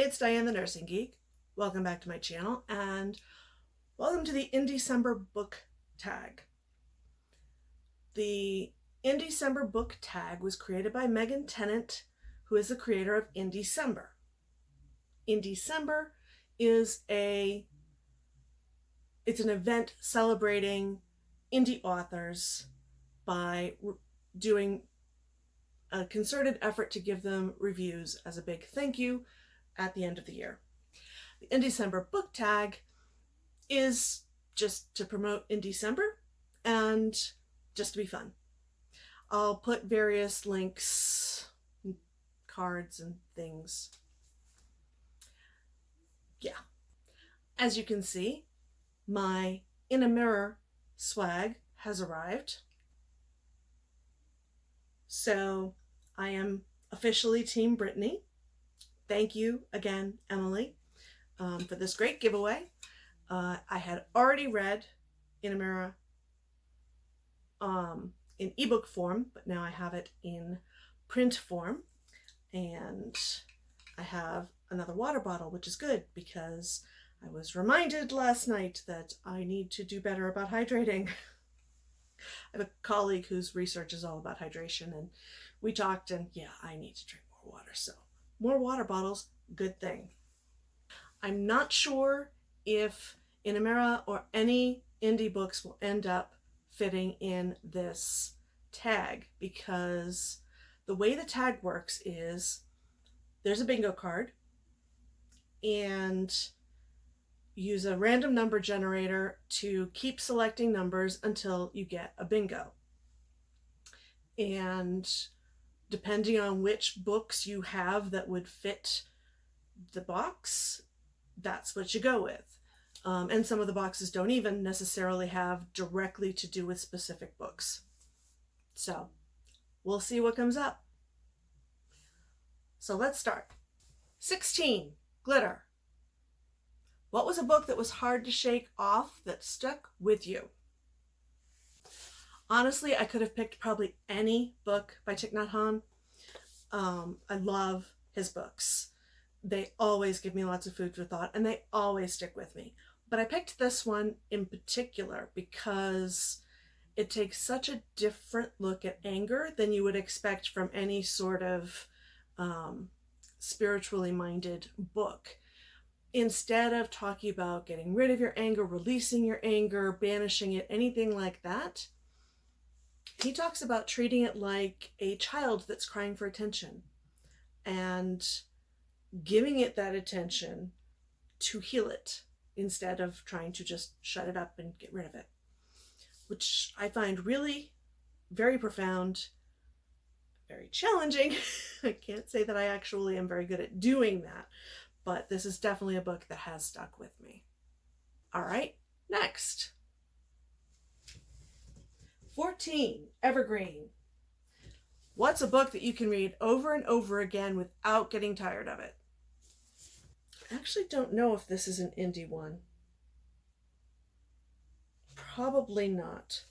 It's Diane the Nursing Geek. Welcome back to my channel and welcome to the In December book tag. The In December book tag was created by Megan Tennant, who is the creator of In December. In December is a it's an event celebrating indie authors by doing a concerted effort to give them reviews as a big thank you at the end of the year. The In December book tag is just to promote In December and just to be fun. I'll put various links, cards and things. Yeah. As you can see, my In a Mirror swag has arrived. So I am officially Team Brittany. Thank you again, Emily, um, for this great giveaway. Uh, I had already read In a Mirror um, in ebook form, but now I have it in print form. And I have another water bottle, which is good because I was reminded last night that I need to do better about hydrating. I have a colleague whose research is all about hydration and we talked and yeah, I need to drink more water. So more water bottles, good thing. I'm not sure if In a Mirror or any indie books will end up fitting in this tag because the way the tag works is there's a bingo card and use a random number generator to keep selecting numbers until you get a bingo. And depending on which books you have that would fit the box, that's what you go with. Um, and some of the boxes don't even necessarily have directly to do with specific books. So we'll see what comes up. So let's start. 16, Glitter. What was a book that was hard to shake off that stuck with you? Honestly, I could have picked probably any book by Thich Nhat Hanh. Um, I love his books. They always give me lots of food for thought and they always stick with me. But I picked this one in particular because it takes such a different look at anger than you would expect from any sort of um, spiritually minded book instead of talking about getting rid of your anger, releasing your anger, banishing it, anything like that, he talks about treating it like a child that's crying for attention and giving it that attention to heal it instead of trying to just shut it up and get rid of it, which I find really very profound, very challenging. I can't say that I actually am very good at doing that, but this is definitely a book that has stuck with me. All right, next. 14, Evergreen. What's a book that you can read over and over again without getting tired of it? I actually don't know if this is an indie one. Probably not.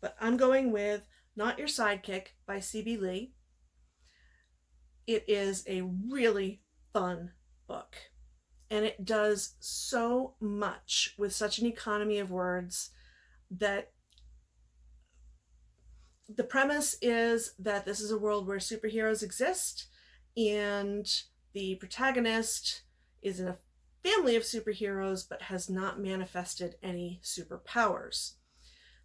But I'm going with Not Your Sidekick by C.B. Lee. It is a really fun book. And it does so much with such an economy of words that the premise is that this is a world where superheroes exist and the protagonist is in a family of superheroes but has not manifested any superpowers.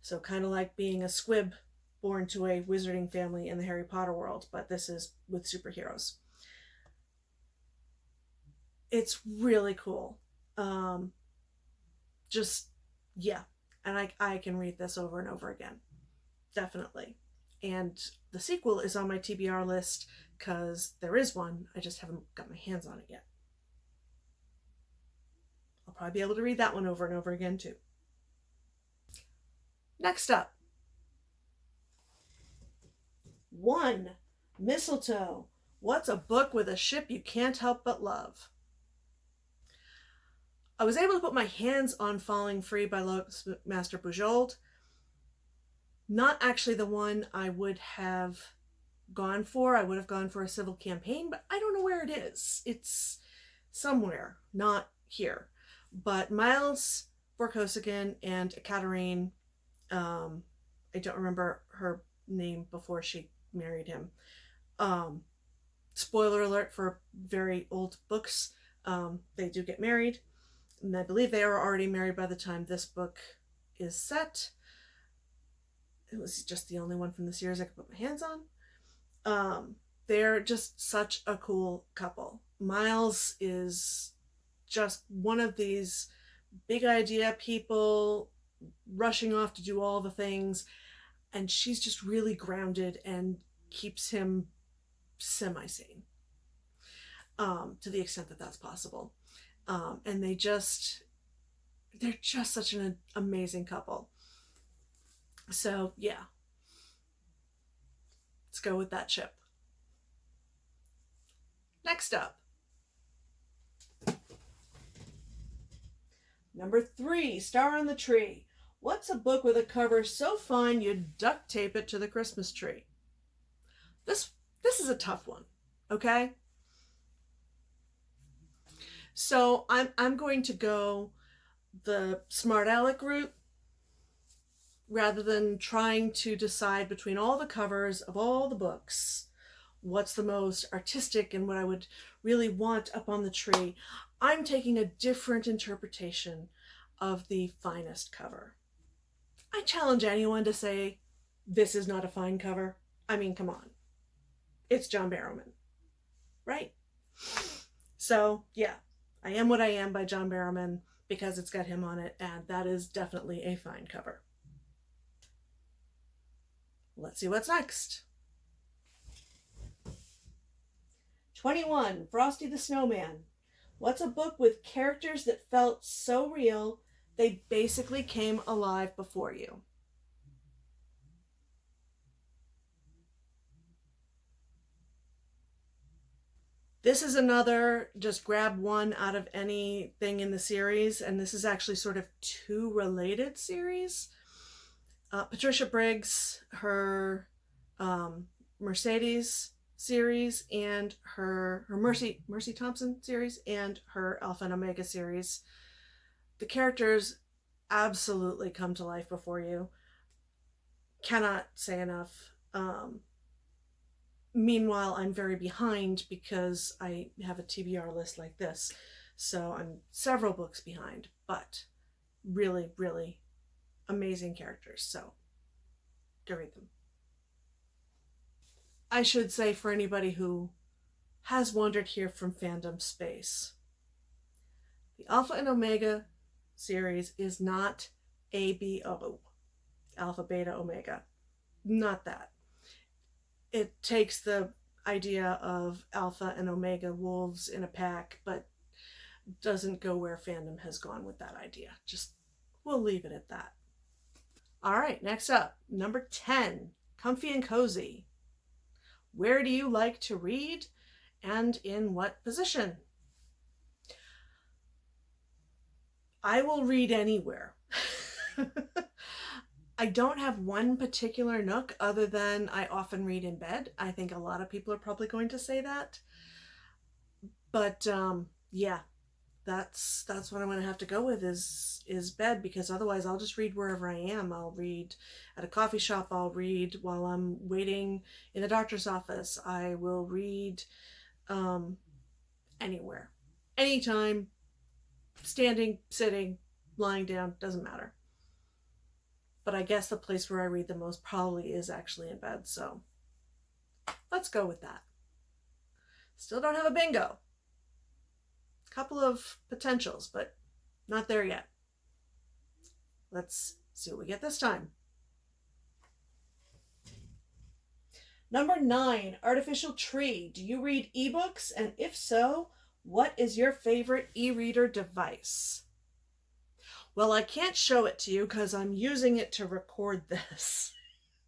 So kind of like being a squib born to a wizarding family in the Harry Potter world, but this is with superheroes it's really cool. Um, just, yeah. And I, I can read this over and over again. Definitely. And the sequel is on my TBR list because there is one. I just haven't got my hands on it yet. I'll probably be able to read that one over and over again too. Next up. One, Mistletoe. What's a book with a ship you can't help but love? I was able to put my hands on Falling Free by McMaster Bujold. Not actually the one I would have gone for. I would have gone for a civil campaign, but I don't know where it is. It's somewhere, not here. But Miles Vorkosigan and Katerine, um, I don't remember her name before she married him. Um, spoiler alert for very old books. Um, they do get married, and I believe they are already married by the time this book is set. It was just the only one from the series I could put my hands on. Um, they're just such a cool couple. Miles is just one of these big idea people rushing off to do all the things and she's just really grounded and keeps him semi-sane um, to the extent that that's possible um, and they just they're just such an amazing couple so yeah let's go with that ship. next up Number three, Star on the Tree. What's a book with a cover so fine you'd duct tape it to the Christmas tree? This this is a tough one, okay? So I'm I'm going to go the smart aleck route rather than trying to decide between all the covers of all the books what's the most artistic and what I would really want up on the tree. I'm taking a different interpretation of the finest cover. I challenge anyone to say, this is not a fine cover. I mean, come on. It's John Barrowman, right? So, yeah, I Am What I Am by John Barrowman because it's got him on it, and that is definitely a fine cover. Let's see what's next. 21, Frosty the Snowman. What's a book with characters that felt so real they basically came alive before you? This is another, just grab one out of anything in the series, and this is actually sort of two related series. Uh, Patricia Briggs, her um, Mercedes series and her her Mercy Mercy Thompson series and her Alpha and Omega series. The characters absolutely come to life before you. Cannot say enough. Um, meanwhile, I'm very behind because I have a TBR list like this, so I'm several books behind. But really, really amazing characters. So go read them. I should say for anybody who has wandered here from fandom space. The Alpha and Omega series is not ABO, Alpha, Beta, Omega. Not that. It takes the idea of Alpha and Omega wolves in a pack, but doesn't go where fandom has gone with that idea. Just, we'll leave it at that. All right, next up, number 10, Comfy and Cozy. Where do you like to read and in what position? I will read anywhere. I don't have one particular nook other than I often read in bed. I think a lot of people are probably going to say that. But um, yeah, that's that's what I'm to have to go with is is bed because otherwise I'll just read wherever I am. I'll read at a coffee shop. I'll read while I'm waiting in the doctor's office. I will read um, anywhere, anytime, standing, sitting, lying down, doesn't matter. But I guess the place where I read the most probably is actually in bed. So let's go with that. Still don't have a bingo couple of potentials, but not there yet. Let's see what we get this time. Number nine, Artificial Tree. Do you read ebooks? And if so, what is your favorite e-reader device? Well, I can't show it to you because I'm using it to record this.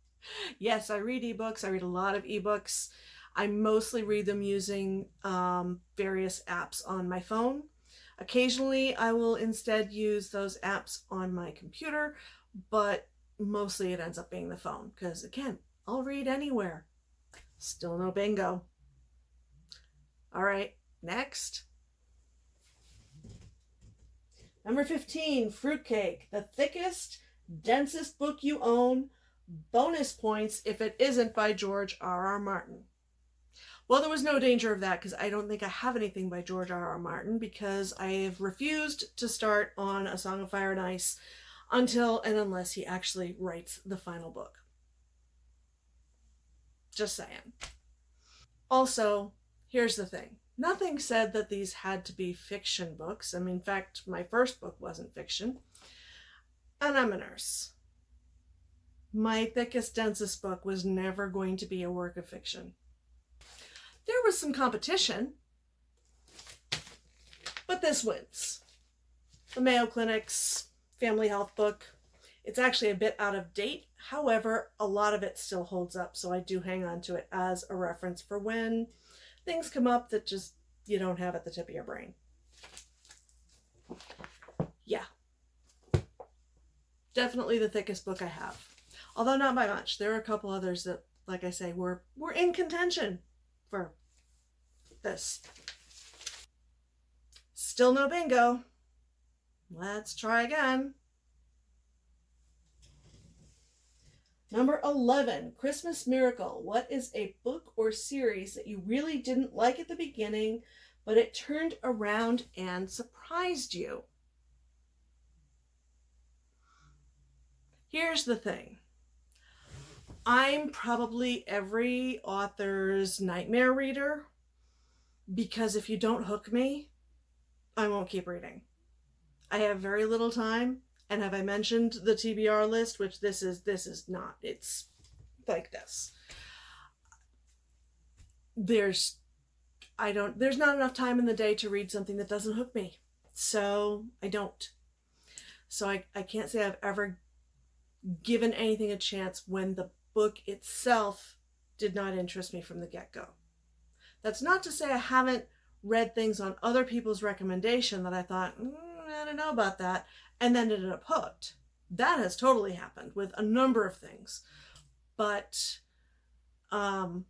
yes, I read ebooks. I read a lot of ebooks. I mostly read them using um, various apps on my phone. Occasionally, I will instead use those apps on my computer, but mostly it ends up being the phone because, again, I'll read anywhere. Still no bingo. All right, next. Number 15, Fruitcake, the thickest, densest book you own. Bonus points if it isn't by George R. R. Martin. Well, there was no danger of that because I don't think I have anything by George R. R. Martin because I have refused to start on A Song of Fire and Ice until and unless he actually writes the final book. Just saying. Also, here's the thing nothing said that these had to be fiction books. I mean, in fact, my first book wasn't fiction. And I'm a nurse. My thickest, densest book was never going to be a work of fiction. There was some competition, but this wins. The Mayo Clinic's family health book. It's actually a bit out of date. However, a lot of it still holds up, so I do hang on to it as a reference for when things come up that just you don't have at the tip of your brain. Yeah. Definitely the thickest book I have. Although not by much. There are a couple others that, like I say, were, were in contention for this. Still no bingo. Let's try again. Number 11, Christmas Miracle. What is a book or series that you really didn't like at the beginning, but it turned around and surprised you? Here's the thing. I'm probably every author's nightmare reader because if you don't hook me, I won't keep reading. I have very little time and have I mentioned the TBR list, which this is this is not. It's like this. There's I don't there's not enough time in the day to read something that doesn't hook me. So I don't. So I, I can't say I've ever given anything a chance when the book itself did not interest me from the get-go. That's not to say I haven't read things on other people's recommendation that I thought, mm, I don't know about that, and then ended up hooked. That has totally happened with a number of things, but um,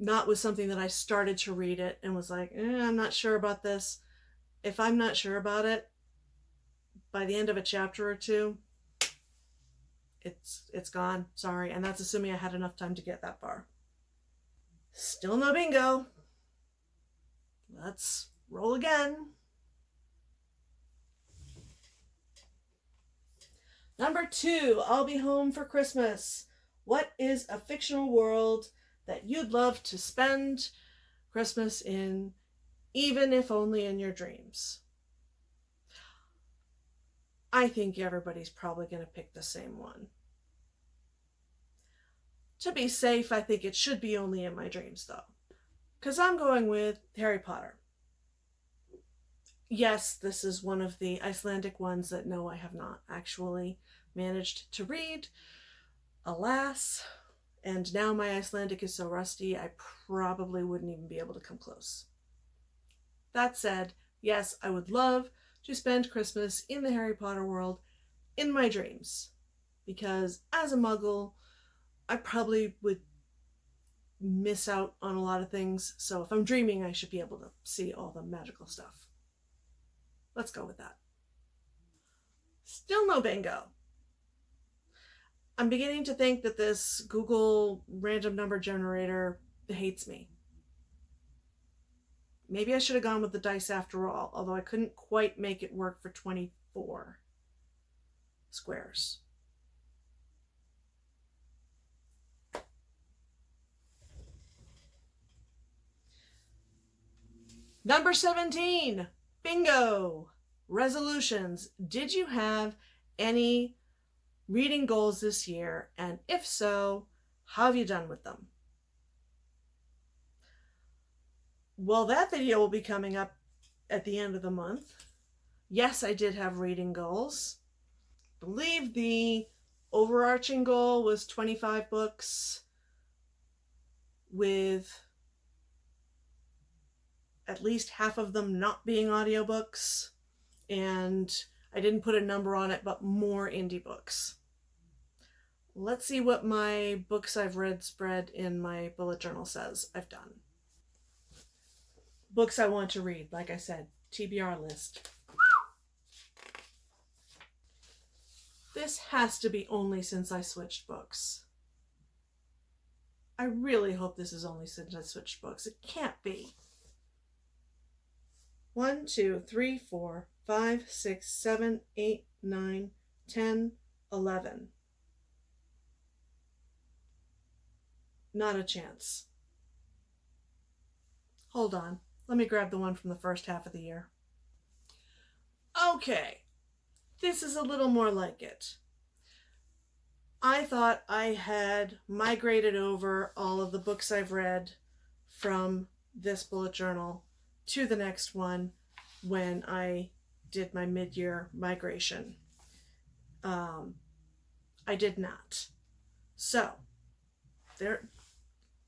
not with something that I started to read it and was like, eh, I'm not sure about this. If I'm not sure about it, by the end of a chapter or two, it's it's gone. Sorry, and that's assuming I had enough time to get that far. Still no bingo. Let's roll again. Number two, I'll be home for Christmas. What is a fictional world that you'd love to spend Christmas in, even if only in your dreams? I think everybody's probably going to pick the same one. To be safe, I think it should be only in my dreams, though. Because I'm going with Harry Potter. Yes, this is one of the Icelandic ones that no, I have not actually managed to read. Alas, and now my Icelandic is so rusty, I probably wouldn't even be able to come close. That said, yes, I would love to spend Christmas in the Harry Potter world in my dreams. Because as a muggle, I probably would miss out on a lot of things. So if I'm dreaming, I should be able to see all the magical stuff. Let's go with that. Still no bingo. I'm beginning to think that this Google random number generator hates me. Maybe I should have gone with the dice after all, although I couldn't quite make it work for 24 squares. Number 17, bingo. Resolutions. Did you have any reading goals this year? And if so, how have you done with them? Well, that video will be coming up at the end of the month. Yes, I did have reading goals. I believe the overarching goal was 25 books with at least half of them not being audiobooks and I didn't put a number on it, but more indie books. let's see what my books I've read spread in my bullet journal says I've done. Books I want to read, like I said, TBR list. This has to be only since I switched books. I really hope this is only since I switched books. It can't be. One, two, three, four, five, six, seven, eight, nine, ten, eleven. Not a chance. Hold on. Let me grab the one from the first half of the year. Okay. This is a little more like it. I thought I had migrated over all of the books I've read from this bullet journal to the next one when I did my mid year migration. Um, I did not. So, there,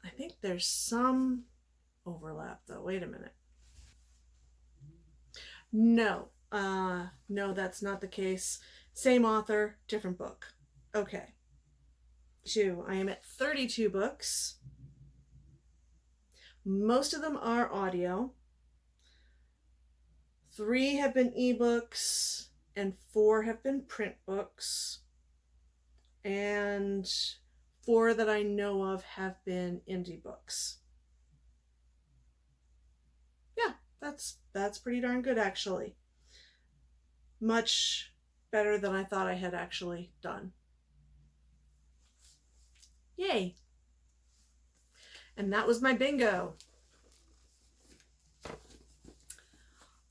I think there's some overlap though. Wait a minute. No, uh, no, that's not the case. Same author, different book. Okay. Two, I am at 32 books. Most of them are audio. Three have been ebooks, and four have been print books. And four that I know of have been indie books. Yeah, that's that's pretty darn good actually much better than I thought I had actually done. Yay! And that was my bingo.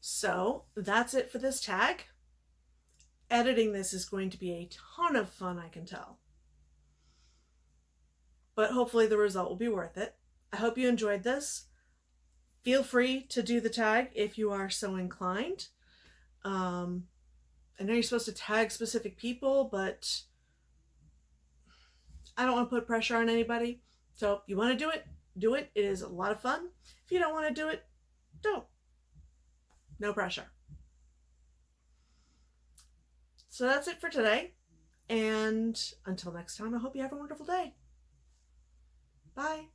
So that's it for this tag. Editing this is going to be a ton of fun, I can tell. But hopefully the result will be worth it. I hope you enjoyed this. Feel free to do the tag if you are so inclined. Um, I know you're supposed to tag specific people, but I don't want to put pressure on anybody. So if you want to do it, do it. It is a lot of fun. If you don't want to do it, don't. No pressure. So that's it for today. And until next time, I hope you have a wonderful day. Bye.